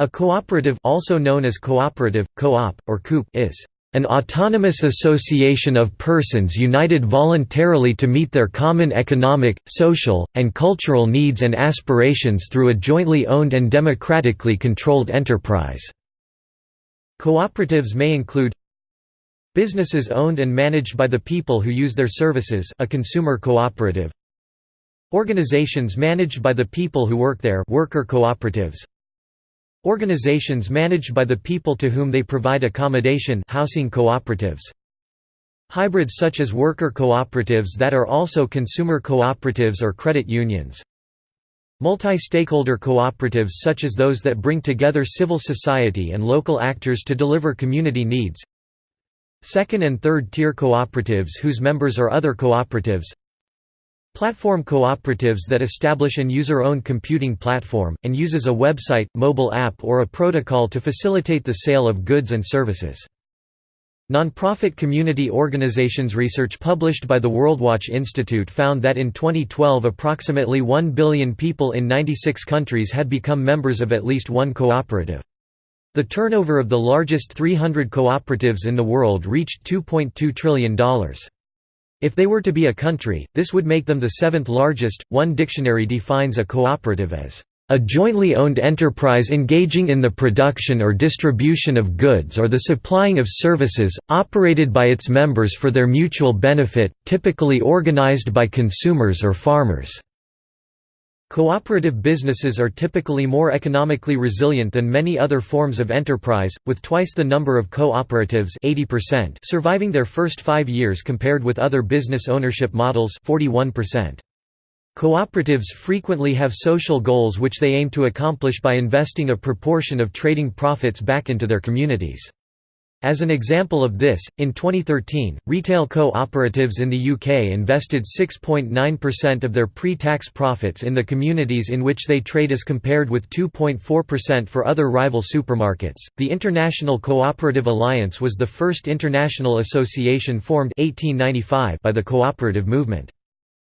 A cooperative also known as cooperative, co-op, or coop is an autonomous association of persons united voluntarily to meet their common economic, social, and cultural needs and aspirations through a jointly owned and democratically controlled enterprise." Cooperatives may include Businesses owned and managed by the people who use their services a consumer cooperative Organizations managed by the people who work there worker cooperatives Organizations managed by the people to whom they provide accommodation housing cooperatives. Hybrids such as worker cooperatives that are also consumer cooperatives or credit unions. Multi-stakeholder cooperatives such as those that bring together civil society and local actors to deliver community needs. Second and third tier cooperatives whose members are other cooperatives. Platform cooperatives that establish an user-owned computing platform, and uses a website, mobile app or a protocol to facilitate the sale of goods and services. Nonprofit community organizations research published by the WorldWatch Institute found that in 2012 approximately 1 billion people in 96 countries had become members of at least one cooperative. The turnover of the largest 300 cooperatives in the world reached $2.2 trillion. If they were to be a country, this would make them the seventh largest. One dictionary defines a cooperative as a jointly owned enterprise engaging in the production or distribution of goods or the supplying of services, operated by its members for their mutual benefit, typically organized by consumers or farmers. Cooperative businesses are typically more economically resilient than many other forms of enterprise, with twice the number of cooperatives 80% surviving their first five years compared with other business ownership models 41%. Cooperatives frequently have social goals which they aim to accomplish by investing a proportion of trading profits back into their communities. As an example of this, in 2013, retail co-operatives in the UK invested 6.9% of their pre-tax profits in the communities in which they trade as compared with 2.4% for other rival supermarkets. The International Cooperative Alliance was the first international association formed 1895 by the cooperative movement.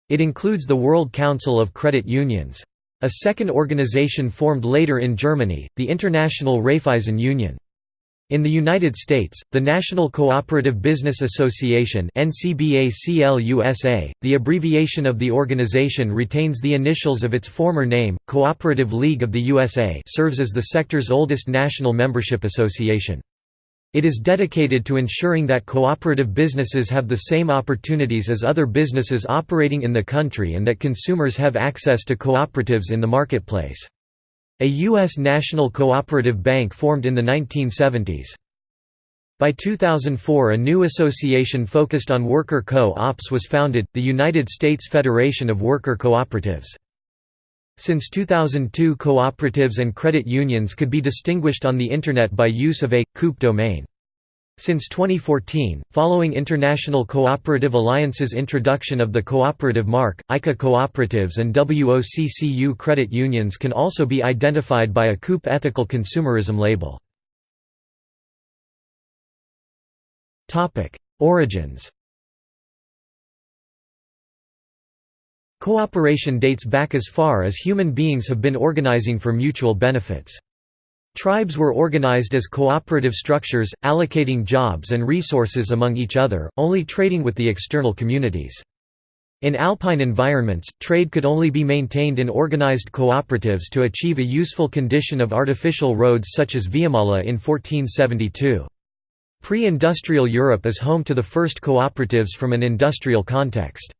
It includes the World Council of Credit Unions. A second organization formed later in Germany, the International Raiffeisen Union. In the United States, the National Cooperative Business Association the abbreviation of the organization retains the initials of its former name, Cooperative League of the USA serves as the sector's oldest national membership association. It is dedicated to ensuring that cooperative businesses have the same opportunities as other businesses operating in the country and that consumers have access to cooperatives in the marketplace. A U.S. national cooperative bank formed in the 1970s. By 2004 a new association focused on worker co-ops was founded, the United States Federation of Worker Cooperatives. Since 2002 cooperatives and credit unions could be distinguished on the Internet by use of a, COOP domain. Since 2014, following International Cooperative Alliance's introduction of the cooperative mark, ICA cooperatives and WOCCU credit unions can also be identified by a COOP ethical consumerism label. Origins Cooperation dates back as far as human beings have been organizing for mutual benefits. Tribes were organized as cooperative structures, allocating jobs and resources among each other, only trading with the external communities. In alpine environments, trade could only be maintained in organized cooperatives to achieve a useful condition of artificial roads such as Viamala in 1472. Pre-industrial Europe is home to the first cooperatives from an industrial context.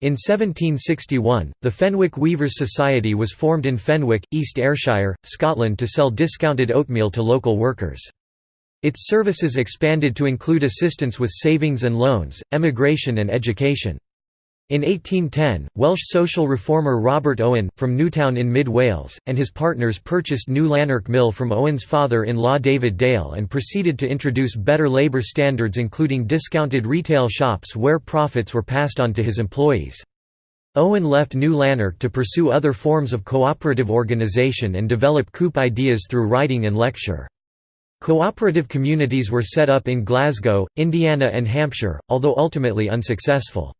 In 1761, the Fenwick Weavers' Society was formed in Fenwick, East Ayrshire, Scotland to sell discounted oatmeal to local workers. Its services expanded to include assistance with savings and loans, emigration and education. In 1810, Welsh social reformer Robert Owen, from Newtown in mid-Wales, and his partners purchased New Lanark Mill from Owen's father-in-law David Dale and proceeded to introduce better labour standards including discounted retail shops where profits were passed on to his employees. Owen left New Lanark to pursue other forms of cooperative organisation and develop COOP ideas through writing and lecture. Cooperative communities were set up in Glasgow, Indiana and Hampshire, although ultimately unsuccessful.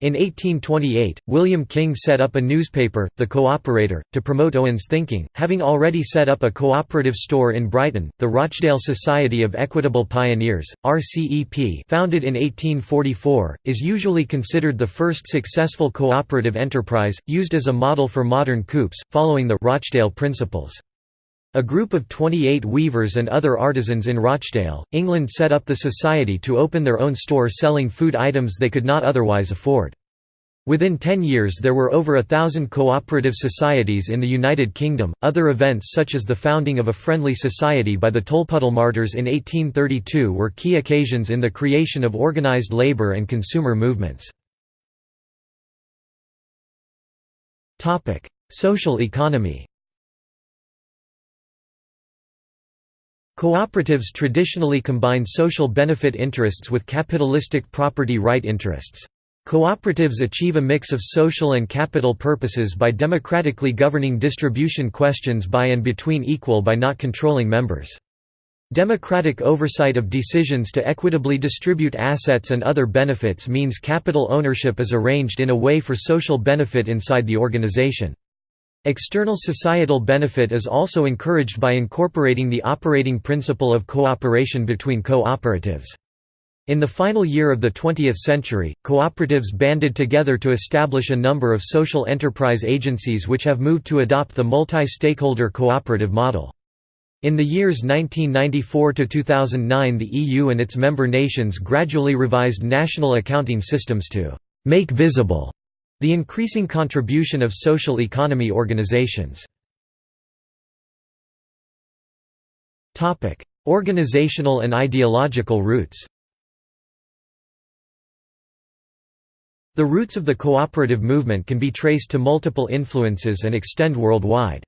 In 1828, William King set up a newspaper, The Co-operator, to promote Owen's thinking. Having already set up a cooperative store in Brighton, the Rochdale Society of Equitable Pioneers, RCEP, founded in 1844, is usually considered the first successful cooperative enterprise, used as a model for modern coops, following the Rochdale Principles. A group of 28 weavers and other artisans in Rochdale, England set up the society to open their own store selling food items they could not otherwise afford. Within 10 years there were over a thousand cooperative societies in the United Kingdom. Other events such as the founding of a friendly society by the Tolpuddle Martyrs in 1832 were key occasions in the creation of organised labour and consumer movements. Social economy Cooperatives traditionally combine social benefit interests with capitalistic property right interests. Cooperatives achieve a mix of social and capital purposes by democratically governing distribution questions by and between equal by not controlling members. Democratic oversight of decisions to equitably distribute assets and other benefits means capital ownership is arranged in a way for social benefit inside the organization. External societal benefit is also encouraged by incorporating the operating principle of cooperation between cooperatives. In the final year of the 20th century, cooperatives banded together to establish a number of social enterprise agencies which have moved to adopt the multi-stakeholder cooperative model. In the years 1994 to 2009 the EU and its member nations gradually revised national accounting systems to «make visible» The increasing contribution of social economy organizations Organizational and ideological roots The roots of the cooperative movement can be traced to multiple influences and extend worldwide.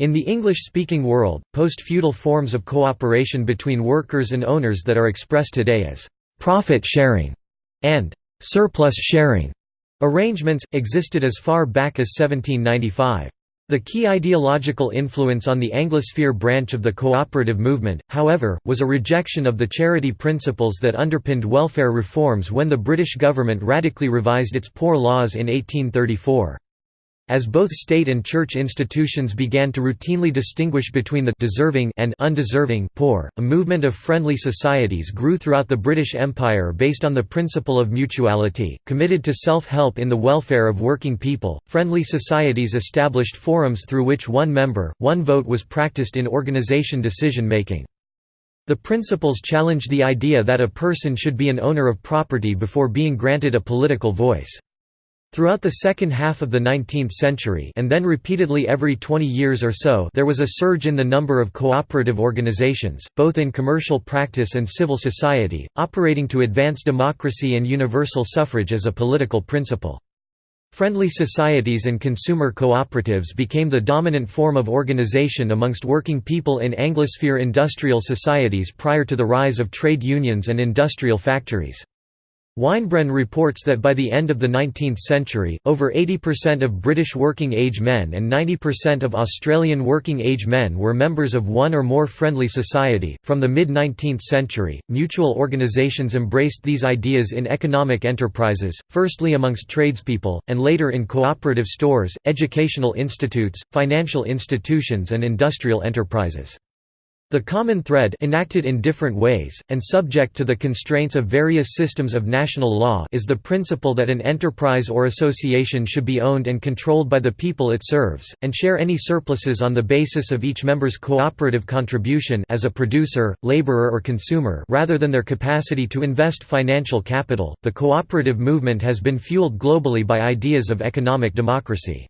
In the English-speaking world, post-feudal forms of cooperation between workers and owners that are expressed today as «profit sharing» and «surplus sharing» Arrangements, existed as far back as 1795. The key ideological influence on the Anglosphere branch of the cooperative movement, however, was a rejection of the charity principles that underpinned welfare reforms when the British government radically revised its poor laws in 1834. As both state and church institutions began to routinely distinguish between the deserving and undeserving poor, a movement of friendly societies grew throughout the British Empire based on the principle of mutuality, committed to self-help in the welfare of working people. Friendly societies established forums through which one member, one vote was practiced in organization decision-making. The principles challenged the idea that a person should be an owner of property before being granted a political voice. Throughout the second half of the 19th century and then repeatedly every 20 years or so there was a surge in the number of cooperative organizations, both in commercial practice and civil society, operating to advance democracy and universal suffrage as a political principle. Friendly societies and consumer cooperatives became the dominant form of organization amongst working people in Anglosphere industrial societies prior to the rise of trade unions and industrial factories. Weinbren reports that by the end of the 19th century, over 80% of British working-age men and 90% of Australian working-age men were members of one or more friendly society. From the mid-19th century, mutual organisations embraced these ideas in economic enterprises, firstly amongst tradespeople, and later in cooperative stores, educational institutes, financial institutions and industrial enterprises. The common thread enacted in different ways, and subject to the constraints of various systems of national law is the principle that an enterprise or association should be owned and controlled by the people it serves, and share any surpluses on the basis of each member's cooperative contribution as a producer, laborer or consumer rather than their capacity to invest financial capital. The cooperative movement has been fueled globally by ideas of economic democracy.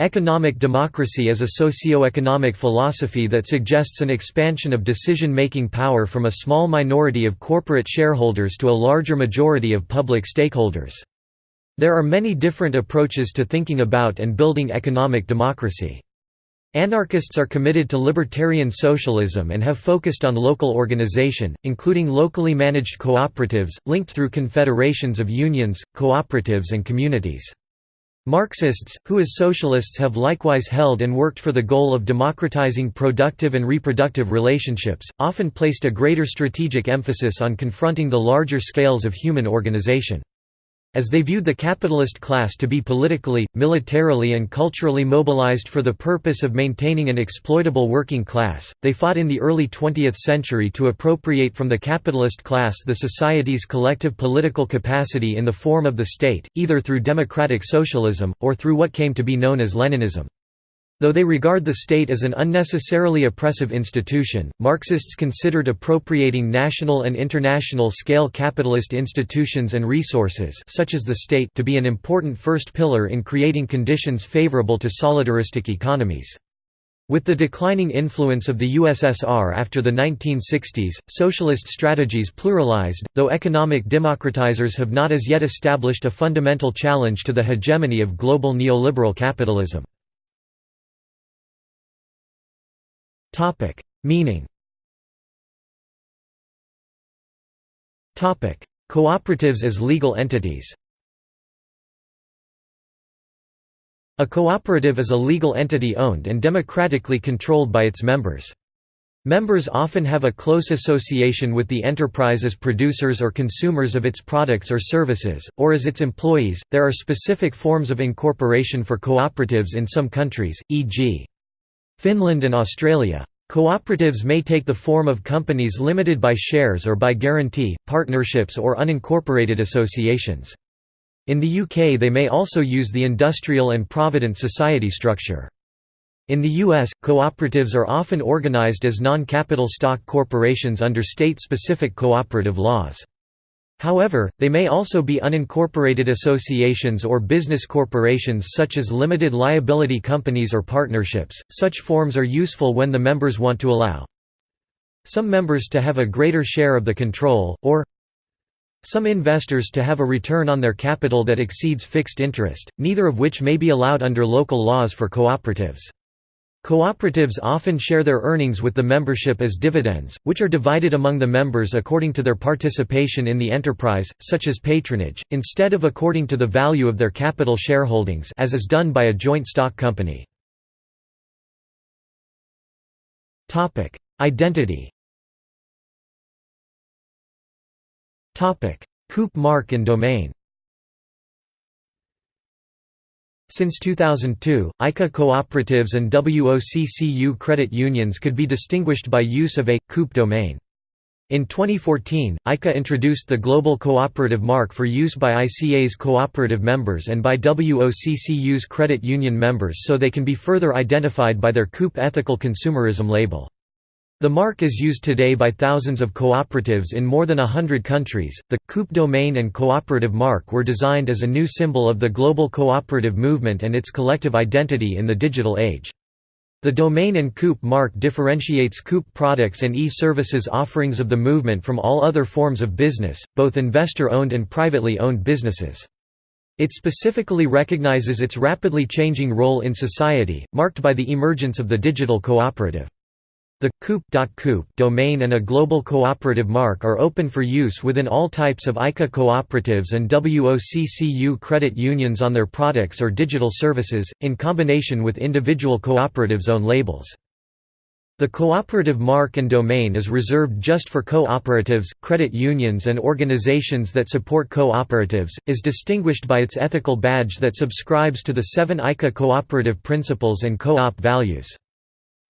Economic democracy is a socio-economic philosophy that suggests an expansion of decision-making power from a small minority of corporate shareholders to a larger majority of public stakeholders. There are many different approaches to thinking about and building economic democracy. Anarchists are committed to libertarian socialism and have focused on local organization, including locally managed cooperatives, linked through confederations of unions, cooperatives and communities. Marxists, who as socialists have likewise held and worked for the goal of democratizing productive and reproductive relationships, often placed a greater strategic emphasis on confronting the larger scales of human organization. As they viewed the capitalist class to be politically, militarily and culturally mobilized for the purpose of maintaining an exploitable working class, they fought in the early 20th century to appropriate from the capitalist class the society's collective political capacity in the form of the state, either through democratic socialism, or through what came to be known as Leninism. Though they regard the state as an unnecessarily oppressive institution, Marxists considered appropriating national and international scale capitalist institutions and resources such as the state to be an important first pillar in creating conditions favorable to solidaristic economies. With the declining influence of the USSR after the 1960s, socialist strategies pluralized, though economic democratizers have not as yet established a fundamental challenge to the hegemony of global neoliberal capitalism. Topic: Meaning. Topic: Cooperatives as legal entities. A cooperative is a legal entity owned and democratically controlled by its members. Members often have a close association with the enterprise as producers or consumers of its products or services, or as its employees. There are specific forms of incorporation for cooperatives in some countries, e.g. Finland and Australia. Cooperatives may take the form of companies limited by shares or by guarantee, partnerships or unincorporated associations. In the UK they may also use the industrial and provident society structure. In the US, cooperatives are often organized as non-capital stock corporations under state-specific cooperative laws. However, they may also be unincorporated associations or business corporations such as limited liability companies or partnerships. Such forms are useful when the members want to allow some members to have a greater share of the control, or some investors to have a return on their capital that exceeds fixed interest, neither of which may be allowed under local laws for cooperatives. Cooperatives often share their earnings with the membership as dividends, which are divided among the members according to their participation in the enterprise, such as patronage, instead of according to the value of their capital shareholdings as is done by a joint stock company. Identity Coop mark and domain Since 2002, ICA cooperatives and WOCCU credit unions could be distinguished by use of a COOP domain. In 2014, ICA introduced the Global Cooperative Mark for use by ICA's cooperative members and by WOCCU's credit union members so they can be further identified by their COOP ethical consumerism label. The mark is used today by thousands of cooperatives in more than a hundred countries. The COOP domain and cooperative mark were designed as a new symbol of the global cooperative movement and its collective identity in the digital age. The domain and COOP mark differentiates COOP products and e-services offerings of the movement from all other forms of business, both investor-owned and privately owned businesses. It specifically recognizes its rapidly changing role in society, marked by the emergence of the digital cooperative. The .coop domain and a global cooperative mark are open for use within all types of ICA cooperatives and WOCCU credit unions on their products or digital services, in combination with individual cooperatives' own labels. The cooperative mark and domain is reserved just for cooperatives, credit unions and organizations that support cooperatives, is distinguished by its ethical badge that subscribes to the seven ICA cooperative principles and co-op values.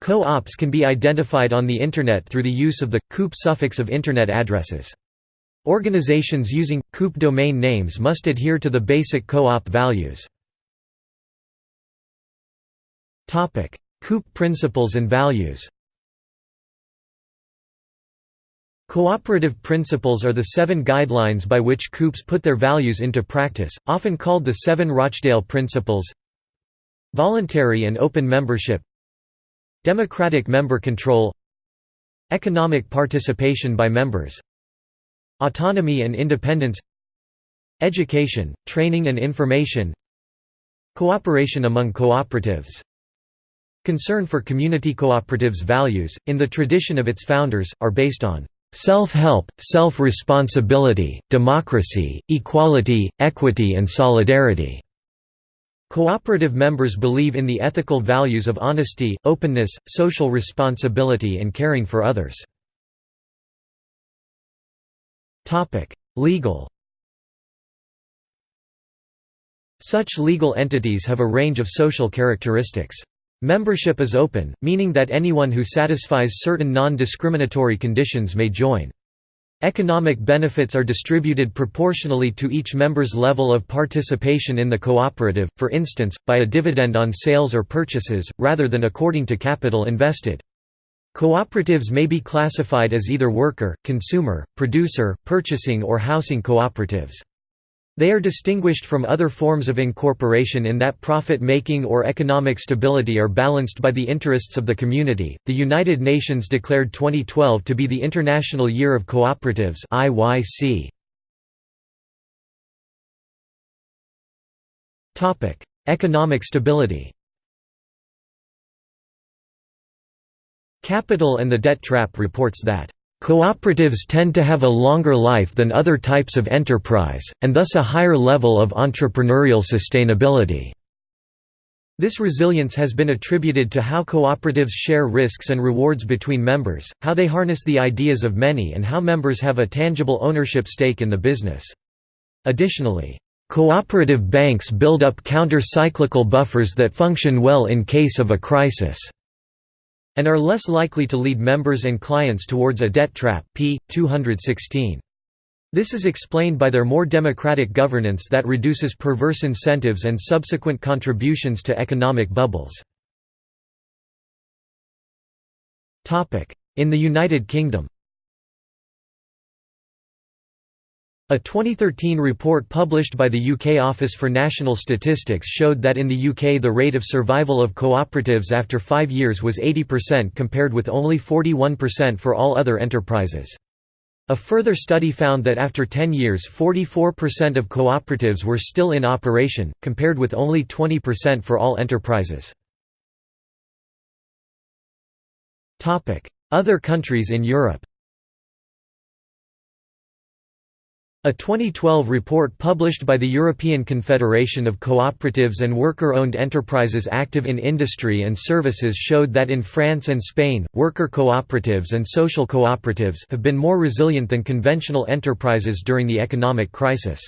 Co-ops can be identified on the Internet through the use of the COOP suffix of Internet addresses. Organizations using COOP domain names must adhere to the basic co-op values. COOP principles and values Cooperative principles are the seven guidelines by which COOPs put their values into practice, often called the Seven Rochdale Principles Voluntary and open membership Democratic member control Economic participation by members Autonomy and independence Education, training and information Cooperation among cooperatives Concern for community cooperatives' values, in the tradition of its founders, are based on self-help, self-responsibility, democracy, equality, equity and solidarity. Cooperative members believe in the ethical values of honesty, openness, social responsibility and caring for others. Legal Such legal entities have a range of social characteristics. Membership is open, meaning that anyone who satisfies certain non-discriminatory conditions may join. Economic benefits are distributed proportionally to each member's level of participation in the cooperative, for instance, by a dividend on sales or purchases, rather than according to capital invested. Cooperatives may be classified as either worker, consumer, producer, purchasing or housing cooperatives. They are distinguished from other forms of incorporation in that profit making or economic stability are balanced by the interests of the community. The United Nations declared 2012 to be the International Year of Cooperatives (IYC). Topic: Economic stability. Capital and the Debt Trap reports that Cooperatives tend to have a longer life than other types of enterprise, and thus a higher level of entrepreneurial sustainability. This resilience has been attributed to how cooperatives share risks and rewards between members, how they harness the ideas of many and how members have a tangible ownership stake in the business. Additionally, cooperative banks build up counter-cyclical buffers that function well in case of a crisis and are less likely to lead members and clients towards a debt trap p. 216. This is explained by their more democratic governance that reduces perverse incentives and subsequent contributions to economic bubbles. In the United Kingdom A 2013 report published by the UK Office for National Statistics showed that in the UK the rate of survival of cooperatives after five years was 80% compared with only 41% for all other enterprises. A further study found that after 10 years 44% of cooperatives were still in operation, compared with only 20% for all enterprises. Other countries in Europe A 2012 report published by the European Confederation of Cooperatives and Worker-Owned Enterprises active in industry and services showed that in France and Spain, worker cooperatives and social cooperatives have been more resilient than conventional enterprises during the economic crisis.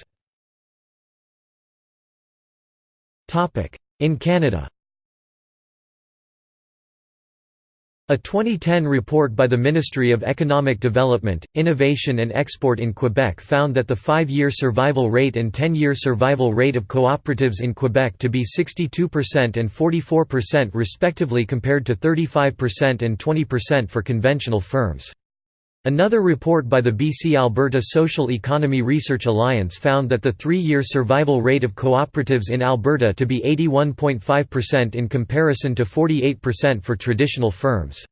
In Canada A 2010 report by the Ministry of Economic Development, Innovation and Export in Quebec found that the five-year survival rate and 10-year survival rate of cooperatives in Quebec to be 62% and 44% respectively compared to 35% and 20% for conventional firms. Another report by the BC Alberta Social Economy Research Alliance found that the three-year survival rate of cooperatives in Alberta to be 81.5% in comparison to 48% for traditional firms.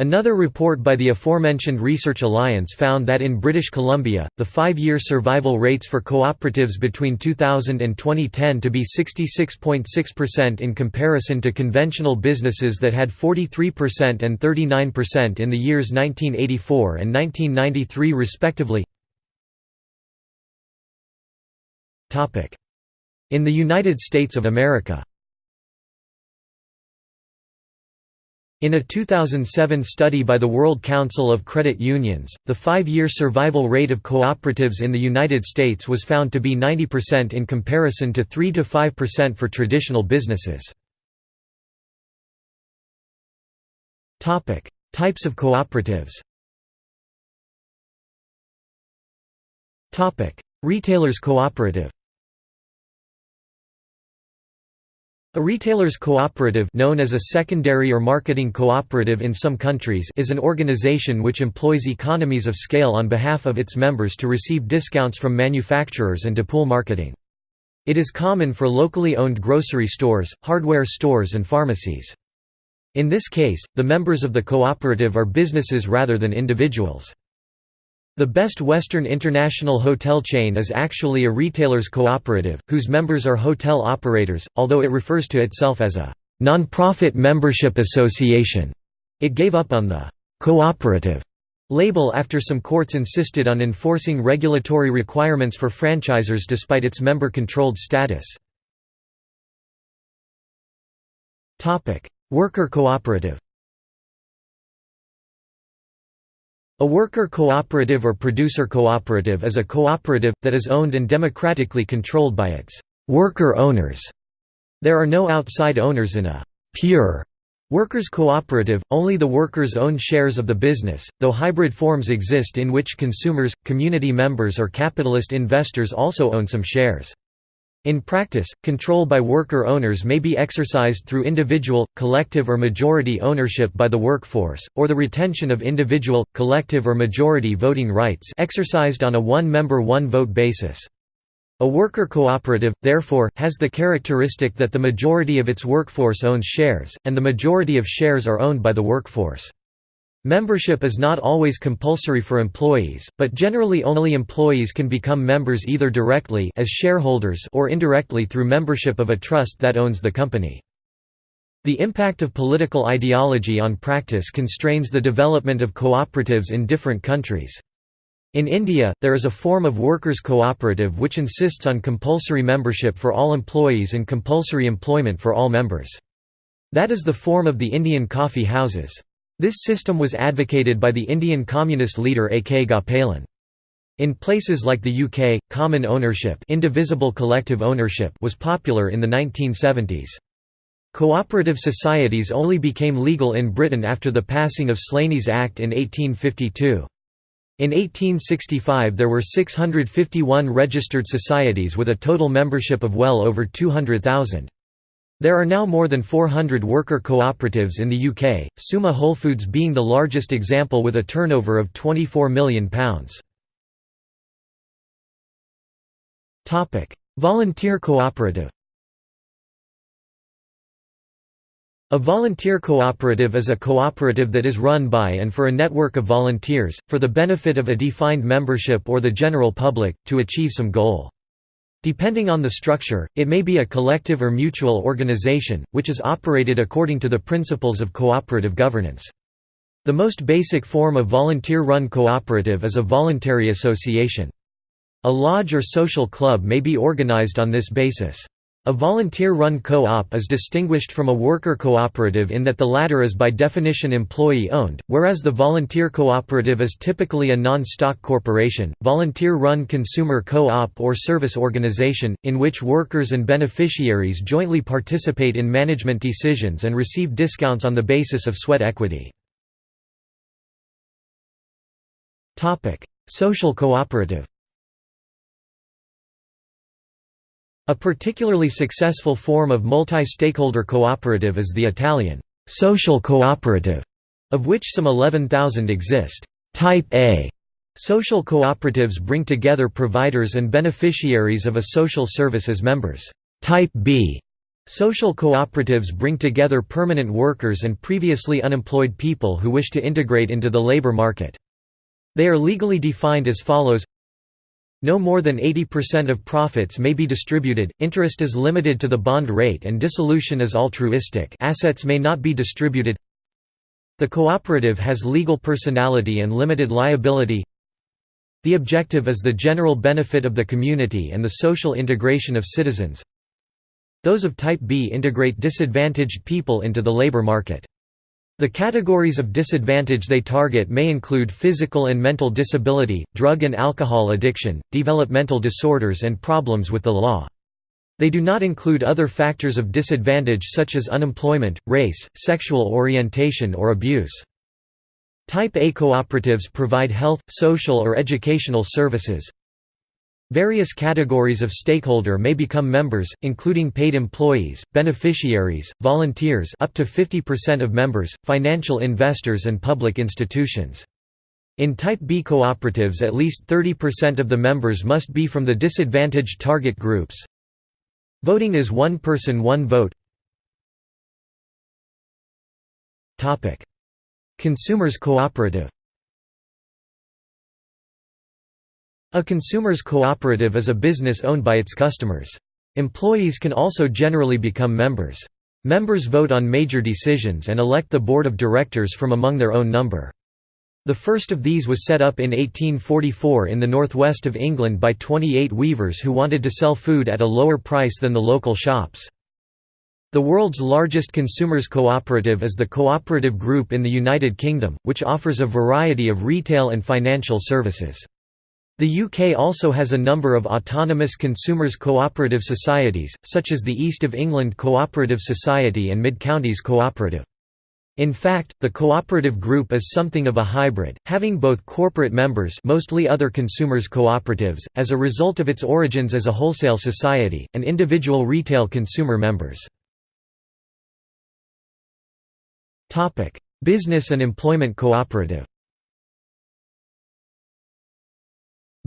Another report by the aforementioned Research Alliance found that in British Columbia, the five-year survival rates for cooperatives between 2000 and 2010 to be 66.6% in comparison to conventional businesses that had 43% and 39% in the years 1984 and 1993 respectively. In the United States of America In a 2007 study by the World Council of Credit Unions, the five-year survival rate of cooperatives in the United States was found to be 90% in comparison to 3–5% for traditional businesses. Types of cooperatives Retailers cooperative A retailer's cooperative known as a secondary or marketing cooperative in some countries is an organization which employs economies of scale on behalf of its members to receive discounts from manufacturers and to pool marketing. It is common for locally owned grocery stores, hardware stores and pharmacies. In this case, the members of the cooperative are businesses rather than individuals. The Best Western International hotel chain is actually a retailer's cooperative, whose members are hotel operators, although it refers to itself as a non-profit membership association. It gave up on the «cooperative» label after some courts insisted on enforcing regulatory requirements for franchisers despite its member-controlled status. Worker cooperative A worker cooperative or producer cooperative is a cooperative, that is owned and democratically controlled by its worker owners. There are no outside owners in a pure Workers' cooperative, only the workers own shares of the business, though hybrid forms exist in which consumers, community members or capitalist investors also own some shares. In practice, control by worker owners may be exercised through individual, collective or majority ownership by the workforce, or the retention of individual, collective or majority voting rights exercised on a one-member one-vote basis. A worker cooperative, therefore, has the characteristic that the majority of its workforce owns shares, and the majority of shares are owned by the workforce. Membership is not always compulsory for employees, but generally only employees can become members either directly as shareholders or indirectly through membership of a trust that owns the company. The impact of political ideology on practice constrains the development of cooperatives in different countries. In India, there is a form of workers' cooperative which insists on compulsory membership for all employees and compulsory employment for all members. That is the form of the Indian coffee houses. This system was advocated by the Indian communist leader A. K. Gopalan. In places like the UK, common ownership, indivisible collective ownership was popular in the 1970s. Cooperative societies only became legal in Britain after the passing of Slaney's Act in 1852. In 1865 there were 651 registered societies with a total membership of well over 200,000. There are now more than 400 worker cooperatives in the UK, Suma Whole Foods being the largest example with a turnover of £24 million. Volunteer cooperative A volunteer cooperative is a cooperative that is run by and for a network of volunteers, for the benefit of a defined membership or the general public, to achieve some goal. Depending on the structure, it may be a collective or mutual organization, which is operated according to the principles of cooperative governance. The most basic form of volunteer-run cooperative is a voluntary association. A lodge or social club may be organized on this basis. A volunteer-run co-op is distinguished from a worker cooperative in that the latter is by definition employee-owned, whereas the volunteer cooperative is typically a non-stock corporation. Volunteer-run consumer co-op or service organization, in which workers and beneficiaries jointly participate in management decisions and receive discounts on the basis of sweat equity. Social cooperative A particularly successful form of multi-stakeholder cooperative is the Italian social cooperative, of which some 11,000 exist. Type A social cooperatives bring together providers and beneficiaries of a social service as members. Type B social cooperatives bring together permanent workers and previously unemployed people who wish to integrate into the labor market. They are legally defined as follows no more than 80% of profits may be distributed, interest is limited to the bond rate and dissolution is altruistic. Assets may not be distributed. The cooperative has legal personality and limited liability. The objective is the general benefit of the community and the social integration of citizens. Those of Type B integrate disadvantaged people into the labor market the categories of disadvantage they target may include physical and mental disability, drug and alcohol addiction, developmental disorders and problems with the law. They do not include other factors of disadvantage such as unemployment, race, sexual orientation or abuse. Type A cooperatives provide health, social or educational services, Various categories of stakeholder may become members, including paid employees, beneficiaries, volunteers up to 50% of members, financial investors and public institutions. In Type B cooperatives at least 30% of the members must be from the disadvantaged target groups. Voting is one person one vote Consumers cooperative A consumer's cooperative is a business owned by its customers. Employees can also generally become members. Members vote on major decisions and elect the board of directors from among their own number. The first of these was set up in 1844 in the northwest of England by 28 weavers who wanted to sell food at a lower price than the local shops. The world's largest consumers cooperative is the Cooperative Group in the United Kingdom, which offers a variety of retail and financial services. The UK also has a number of autonomous consumers cooperative societies, such as the East of England Cooperative Society and Mid-Counties Cooperative. In fact, the cooperative group is something of a hybrid, having both corporate members mostly other consumers cooperatives, as a result of its origins as a wholesale society, and individual retail consumer members. Business and Employment Cooperative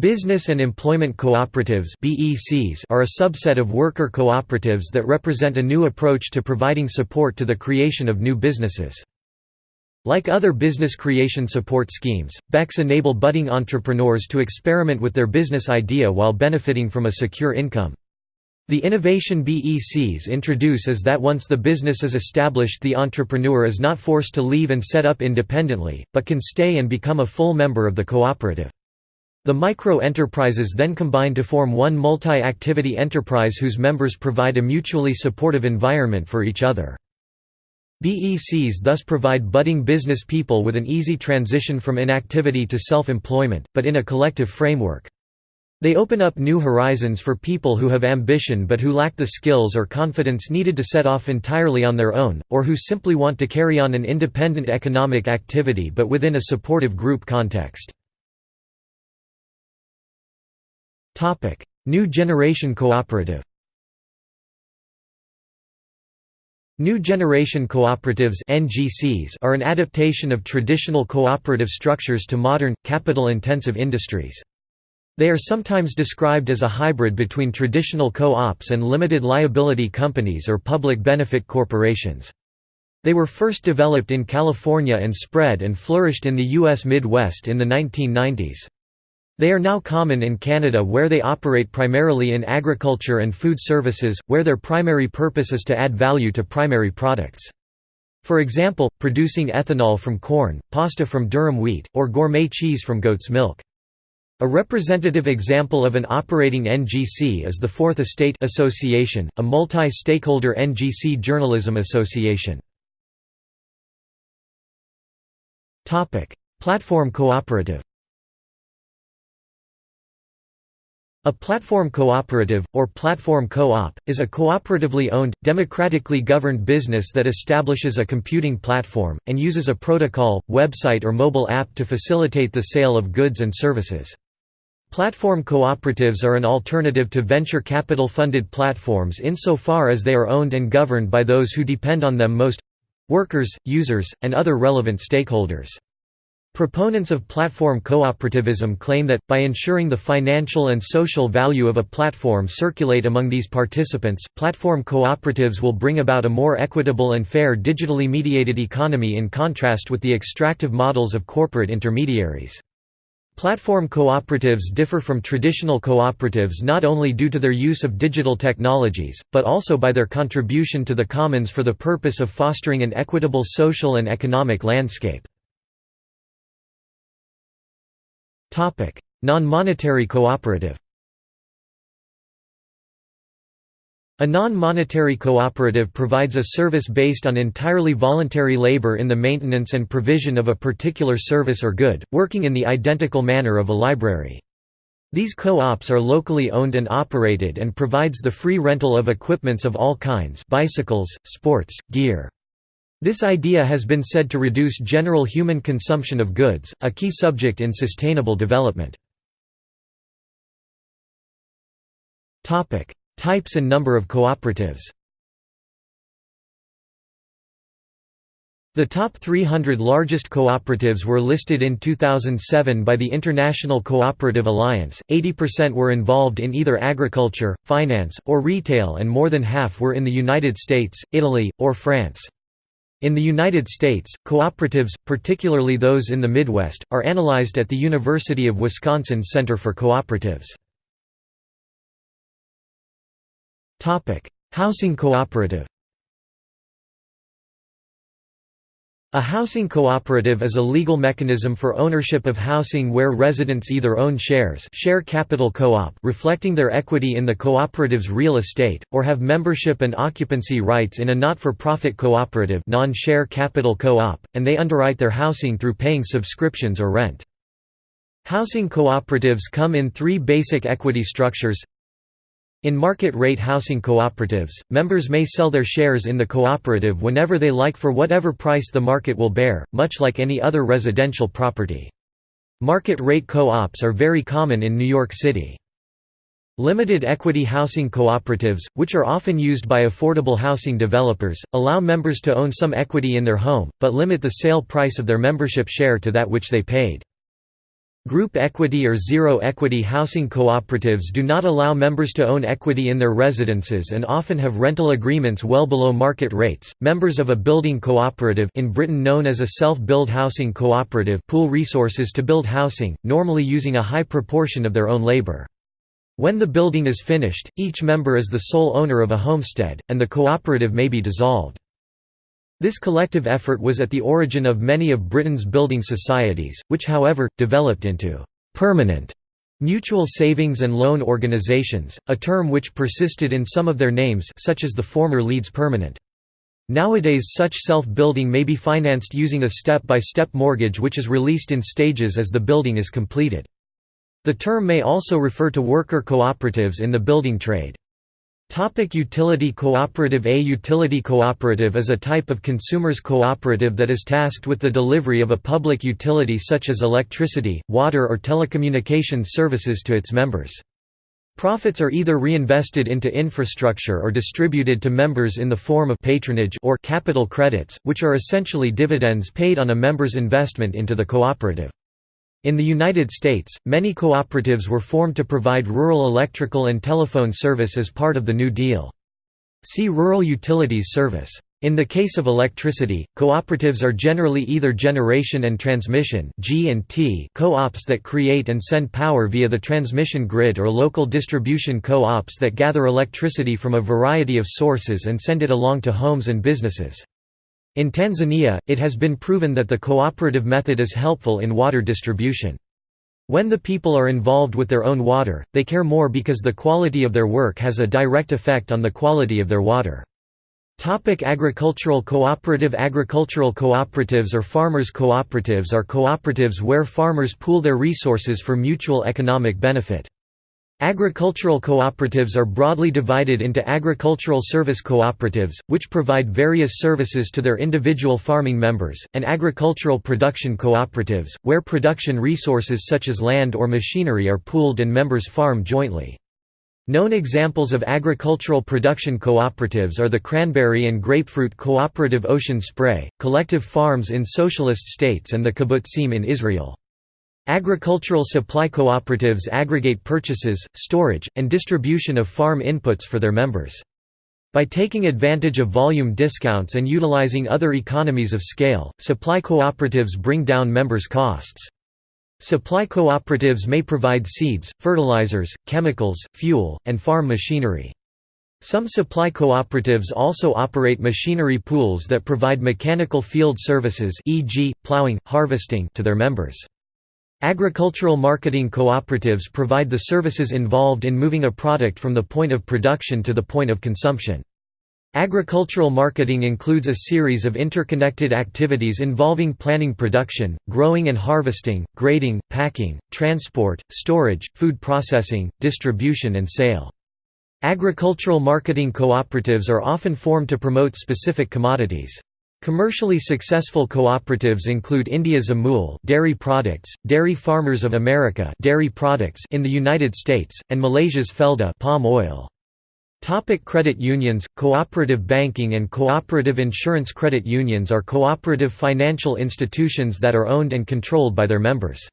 Business and Employment Cooperatives are a subset of worker cooperatives that represent a new approach to providing support to the creation of new businesses. Like other business creation support schemes, BECs enable budding entrepreneurs to experiment with their business idea while benefiting from a secure income. The innovation BECs introduce is that once the business is established the entrepreneur is not forced to leave and set up independently, but can stay and become a full member of the cooperative. The micro-enterprises then combine to form one multi-activity enterprise whose members provide a mutually supportive environment for each other. BECs thus provide budding business people with an easy transition from inactivity to self-employment, but in a collective framework. They open up new horizons for people who have ambition but who lack the skills or confidence needed to set off entirely on their own, or who simply want to carry on an independent economic activity but within a supportive group context. New Generation Cooperative New Generation Cooperatives (NGCs) are an adaptation of traditional cooperative structures to modern, capital-intensive industries. They are sometimes described as a hybrid between traditional co-ops and limited liability companies or public benefit corporations. They were first developed in California and spread and flourished in the U.S. Midwest in the 1990s. They are now common in Canada where they operate primarily in agriculture and food services, where their primary purpose is to add value to primary products. For example, producing ethanol from corn, pasta from durum wheat, or gourmet cheese from goat's milk. A representative example of an operating NGC is the Fourth Estate Association, a multi-stakeholder NGC journalism association. Platform cooperative A platform cooperative, or platform co-op, is a cooperatively owned, democratically governed business that establishes a computing platform, and uses a protocol, website or mobile app to facilitate the sale of goods and services. Platform cooperatives are an alternative to venture capital-funded platforms insofar as they are owned and governed by those who depend on them most—workers, users, and other relevant stakeholders. Proponents of platform cooperativism claim that, by ensuring the financial and social value of a platform circulate among these participants, platform cooperatives will bring about a more equitable and fair digitally mediated economy in contrast with the extractive models of corporate intermediaries. Platform cooperatives differ from traditional cooperatives not only due to their use of digital technologies, but also by their contribution to the commons for the purpose of fostering an equitable social and economic landscape. Non-monetary cooperative A non-monetary cooperative provides a service based on entirely voluntary labor in the maintenance and provision of a particular service or good, working in the identical manner of a library. These co-ops are locally owned and operated and provides the free rental of equipments of all kinds bicycles, sports, gear. This idea has been said to reduce general human consumption of goods, a key subject in sustainable development. Types and number of cooperatives The top 300 largest cooperatives were listed in 2007 by the International Cooperative Alliance, 80% were involved in either agriculture, finance, or retail and more than half were in the United States, Italy, or France. In the United States, cooperatives, particularly those in the Midwest, are analyzed at the University of Wisconsin Center for Cooperatives. Housing cooperative A housing cooperative is a legal mechanism for ownership of housing where residents either own shares share capital co-op reflecting their equity in the cooperative's real estate, or have membership and occupancy rights in a not-for-profit cooperative non-share capital co-op, and they underwrite their housing through paying subscriptions or rent. Housing cooperatives come in three basic equity structures in market-rate housing cooperatives, members may sell their shares in the cooperative whenever they like for whatever price the market will bear, much like any other residential property. Market-rate co-ops are very common in New York City. Limited equity housing cooperatives, which are often used by affordable housing developers, allow members to own some equity in their home, but limit the sale price of their membership share to that which they paid. Group equity or zero equity housing cooperatives do not allow members to own equity in their residences and often have rental agreements well below market rates. Members of a building cooperative in Britain known as a self-build housing cooperative pool resources to build housing, normally using a high proportion of their own labor. When the building is finished, each member is the sole owner of a homestead, and the cooperative may be dissolved. This collective effort was at the origin of many of Britain's building societies, which however, developed into «permanent» mutual savings and loan organisations, a term which persisted in some of their names such as the former Leeds Permanent. Nowadays such self-building may be financed using a step-by-step -step mortgage which is released in stages as the building is completed. The term may also refer to worker cooperatives in the building trade. Topic utility cooperative A utility cooperative is a type of consumers cooperative that is tasked with the delivery of a public utility such as electricity, water or telecommunications services to its members. Profits are either reinvested into infrastructure or distributed to members in the form of patronage or capital credits, which are essentially dividends paid on a member's investment into the cooperative. In the United States, many cooperatives were formed to provide rural electrical and telephone service as part of the New Deal. See Rural Utilities Service. In the case of electricity, cooperatives are generally either generation and transmission co-ops that create and send power via the transmission grid or local distribution co-ops that gather electricity from a variety of sources and send it along to homes and businesses. In Tanzania, it has been proven that the cooperative method is helpful in water distribution. When the people are involved with their own water, they care more because the quality of their work has a direct effect on the quality of their water. Topic agricultural cooperative Agricultural cooperatives or farmers' cooperatives are cooperatives where farmers pool their resources for mutual economic benefit. Agricultural cooperatives are broadly divided into agricultural service cooperatives, which provide various services to their individual farming members, and agricultural production cooperatives, where production resources such as land or machinery are pooled and members farm jointly. Known examples of agricultural production cooperatives are the cranberry and grapefruit cooperative Ocean Spray, collective farms in socialist states and the kibbutzim in Israel. Agricultural supply cooperatives aggregate purchases, storage, and distribution of farm inputs for their members. By taking advantage of volume discounts and utilizing other economies of scale, supply cooperatives bring down members' costs. Supply cooperatives may provide seeds, fertilizers, chemicals, fuel, and farm machinery. Some supply cooperatives also operate machinery pools that provide mechanical field services e.g., plowing, harvesting to their members. Agricultural marketing cooperatives provide the services involved in moving a product from the point of production to the point of consumption. Agricultural marketing includes a series of interconnected activities involving planning production, growing and harvesting, grading, packing, transport, storage, food processing, distribution and sale. Agricultural marketing cooperatives are often formed to promote specific commodities. Commercially successful cooperatives include India's Amul dairy products, Dairy Farmers of America dairy products in the United States, and Malaysia's Felda palm oil. Topic credit unions, cooperative banking and cooperative insurance Credit unions are cooperative financial institutions that are owned and controlled by their members.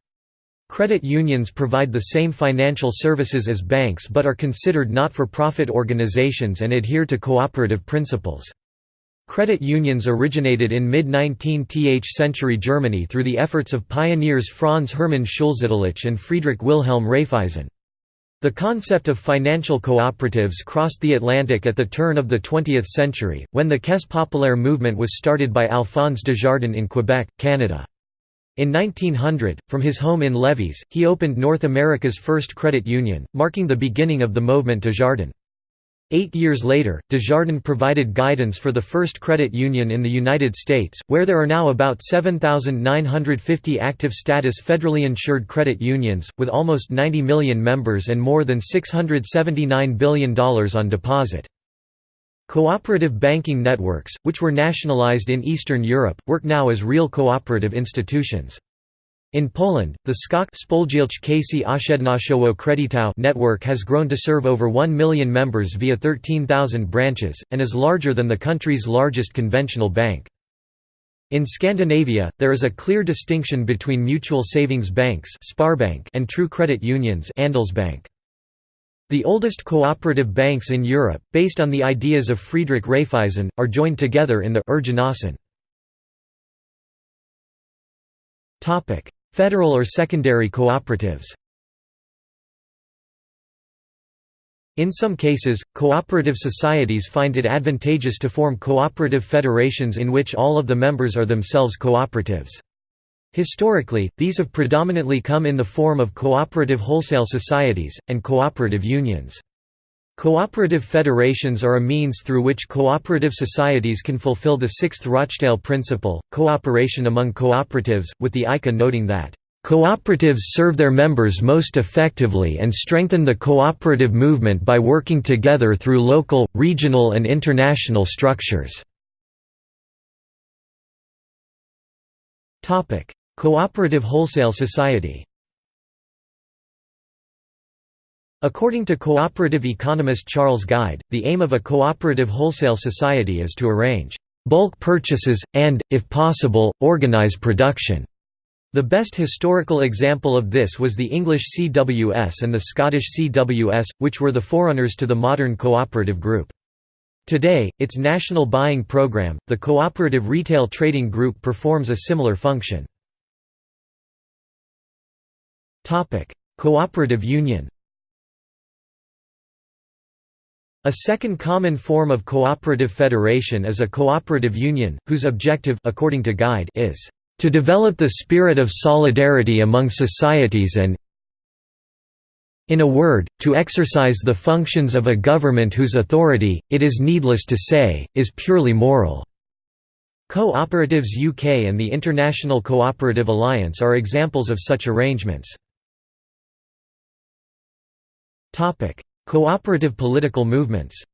Credit unions provide the same financial services as banks but are considered not-for-profit organizations and adhere to cooperative principles. Credit unions originated in mid-19th century Germany through the efforts of pioneers Franz Hermann Schulze-Delitzsch and Friedrich Wilhelm Raiffeisen. The concept of financial cooperatives crossed the Atlantic at the turn of the 20th century, when the Caisse populaire movement was started by Alphonse Desjardins in Quebec, Canada. In 1900, from his home in Lévis, he opened North America's first credit union, marking the beginning of the Mouvement Desjardins. Eight years later, Desjardins provided guidance for the first credit union in the United States, where there are now about 7,950 active status federally insured credit unions, with almost 90 million members and more than $679 billion on deposit. Cooperative banking networks, which were nationalized in Eastern Europe, work now as real cooperative institutions. In Poland, the SKOK network has grown to serve over 1 million members via 13,000 branches, and is larger than the country's largest conventional bank. In Scandinavia, there is a clear distinction between mutual savings banks and true credit unions The oldest cooperative banks in Europe, based on the ideas of Friedrich Raiffeisen, are joined together in the Federal or secondary cooperatives In some cases, cooperative societies find it advantageous to form cooperative federations in which all of the members are themselves cooperatives. Historically, these have predominantly come in the form of cooperative wholesale societies, and cooperative unions. Cooperative federations are a means through which cooperative societies can fulfill the sixth Rochdale principle, cooperation among cooperatives, with the ICA noting that, "...cooperatives serve their members most effectively and strengthen the cooperative movement by working together through local, regional and international structures." Cooperative wholesale society According to cooperative economist Charles Gide, the aim of a cooperative wholesale society is to arrange bulk purchases, and, if possible, organize production. The best historical example of this was the English CWS and the Scottish CWS, which were the forerunners to the modern cooperative group. Today, its national buying program, the Cooperative Retail Trading Group performs a similar function. Cooperative union A second common form of cooperative federation is a cooperative union, whose objective according to Gide is to develop the spirit of solidarity among societies and in a word, to exercise the functions of a government whose authority, it is needless to say, is purely moral." Cooperatives UK and the International Cooperative Alliance are examples of such arrangements. Cooperative political movements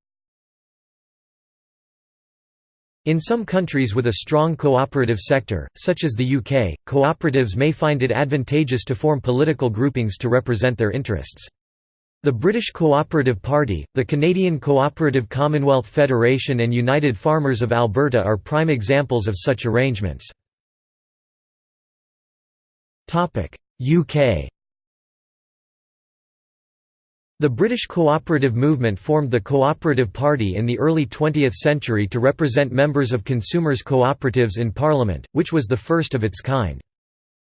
In some countries with a strong cooperative sector, such as the UK, cooperatives may find it advantageous to form political groupings to represent their interests. The British Cooperative Party, the Canadian Cooperative Commonwealth Federation and United Farmers of Alberta are prime examples of such arrangements. UK the British cooperative movement formed the Cooperative Party in the early 20th century to represent members of consumers' cooperatives in Parliament, which was the first of its kind.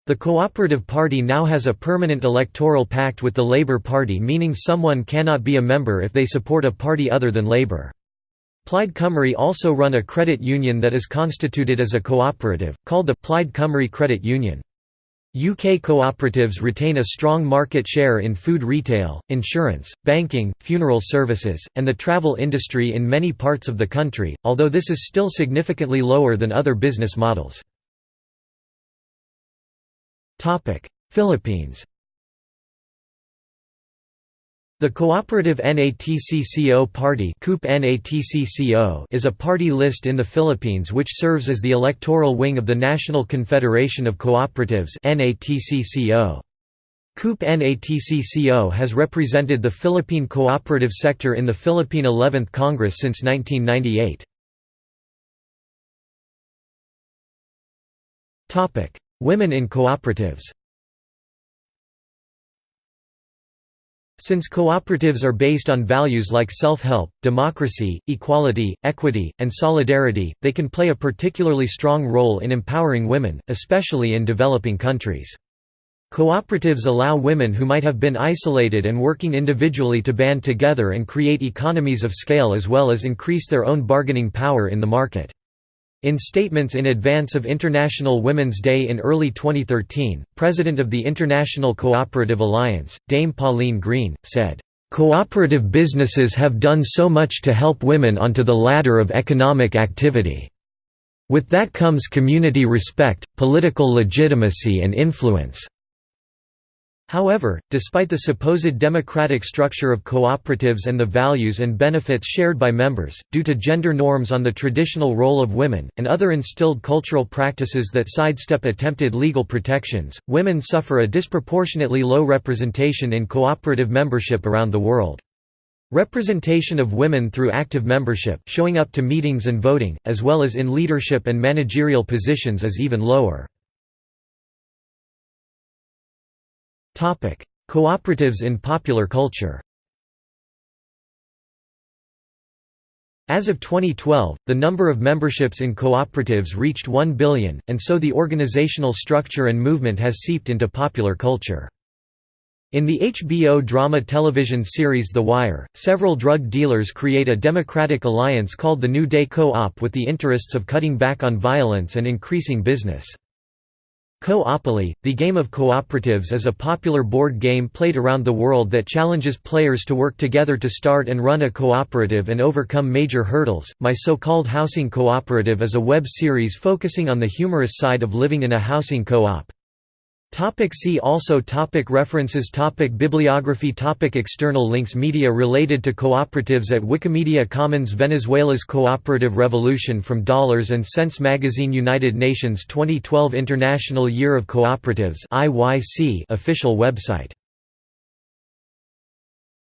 The Cooperative Party now has a permanent electoral pact with the Labour Party meaning someone cannot be a member if they support a party other than Labour. Plaid Cymru also run a credit union that is constituted as a cooperative, called the Plaid Cymru Credit Union. UK cooperatives retain a strong market share in food retail, insurance, banking, funeral services, and the travel industry in many parts of the country, although this is still significantly lower than other business models. Philippines the cooperative NATCCO Party is a party list in the Philippines which serves as the electoral wing of the National Confederation of Cooperatives COOP NATCCO has represented the Philippine cooperative sector in the Philippine 11th Congress since 1998. Women in cooperatives Since cooperatives are based on values like self-help, democracy, equality, equity, and solidarity, they can play a particularly strong role in empowering women, especially in developing countries. Cooperatives allow women who might have been isolated and working individually to band together and create economies of scale as well as increase their own bargaining power in the market. In statements in advance of International Women's Day in early 2013, President of the International Cooperative Alliance, Dame Pauline Green, said, Cooperative businesses have done so much to help women onto the ladder of economic activity. With that comes community respect, political legitimacy and influence. However, despite the supposed democratic structure of cooperatives and the values and benefits shared by members, due to gender norms on the traditional role of women, and other instilled cultural practices that sidestep attempted legal protections, women suffer a disproportionately low representation in cooperative membership around the world. Representation of women through active membership showing up to meetings and voting, as well as in leadership and managerial positions is even lower. Cooperatives in popular culture As of 2012, the number of memberships in cooperatives reached 1 billion, and so the organizational structure and movement has seeped into popular culture. In the HBO drama television series The Wire, several drug dealers create a democratic alliance called the New Day Co-op with the interests of cutting back on violence and increasing business. Co-opoly, the game of cooperatives is a popular board game played around the world that challenges players to work together to start and run a cooperative and overcome major hurdles. My so-called housing cooperative is a web series focusing on the humorous side of living in a housing co-op. Topic see also topic References topic Bibliography topic External links Media related to cooperatives at Wikimedia Commons Venezuela's Cooperative Revolution from Dollars and Cents Magazine United Nations 2012 International Year of Cooperatives official website